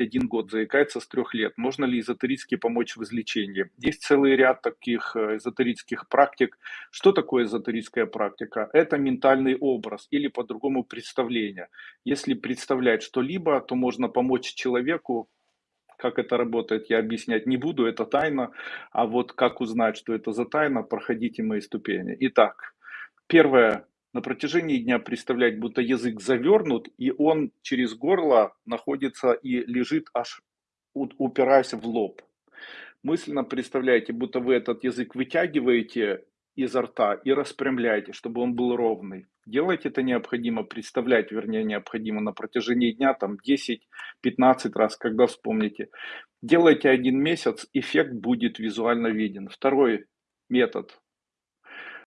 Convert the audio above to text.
один год, заикается с трех лет. Можно ли эзотерически помочь в излечении? Есть целый ряд таких э, эзотерических практик. Что такое эзотерическая практика? Это ментальный образ или по-другому представление. Если представлять что-либо, то можно помочь человеку как это работает, я объяснять не буду, это тайна. А вот как узнать, что это за тайна, проходите мои ступени. Итак, первое, на протяжении дня представлять, будто язык завернут, и он через горло находится и лежит аж упираясь в лоб. Мысленно представляете, будто вы этот язык вытягиваете изо рта и распрямляете, чтобы он был ровный. Делать это необходимо, представлять, вернее, необходимо на протяжении дня, там 10-15 раз, когда вспомните. Делайте один месяц, эффект будет визуально виден. Второй метод